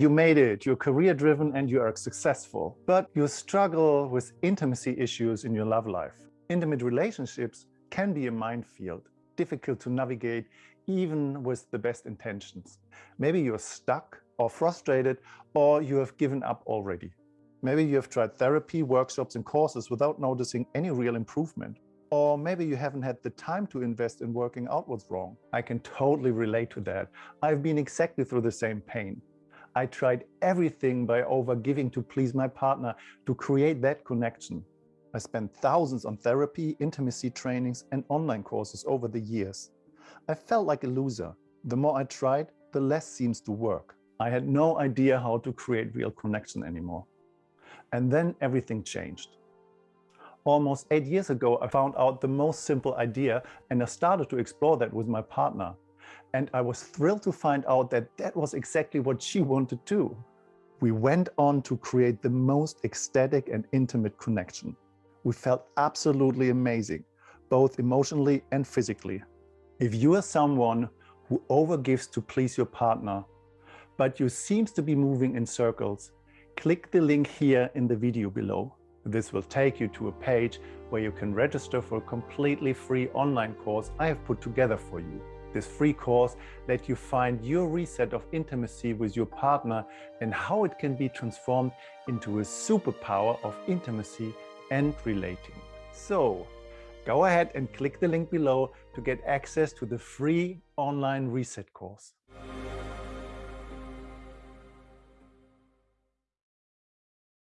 You made it, you're career driven and you are successful, but you struggle with intimacy issues in your love life. Intimate relationships can be a minefield, difficult to navigate even with the best intentions. Maybe you're stuck or frustrated or you have given up already. Maybe you have tried therapy, workshops and courses without noticing any real improvement. Or maybe you haven't had the time to invest in working out what's wrong. I can totally relate to that. I've been exactly through the same pain. I tried everything by overgiving to please my partner to create that connection. I spent thousands on therapy, intimacy trainings and online courses over the years. I felt like a loser. The more I tried, the less seems to work. I had no idea how to create real connection anymore. And then everything changed. Almost eight years ago, I found out the most simple idea and I started to explore that with my partner. And I was thrilled to find out that that was exactly what she wanted too. We went on to create the most ecstatic and intimate connection. We felt absolutely amazing, both emotionally and physically. If you are someone who overgives to please your partner, but you seems to be moving in circles, click the link here in the video below. This will take you to a page where you can register for a completely free online course I have put together for you. This free course let you find your reset of intimacy with your partner and how it can be transformed into a superpower of intimacy and relating. So go ahead and click the link below to get access to the free online reset course.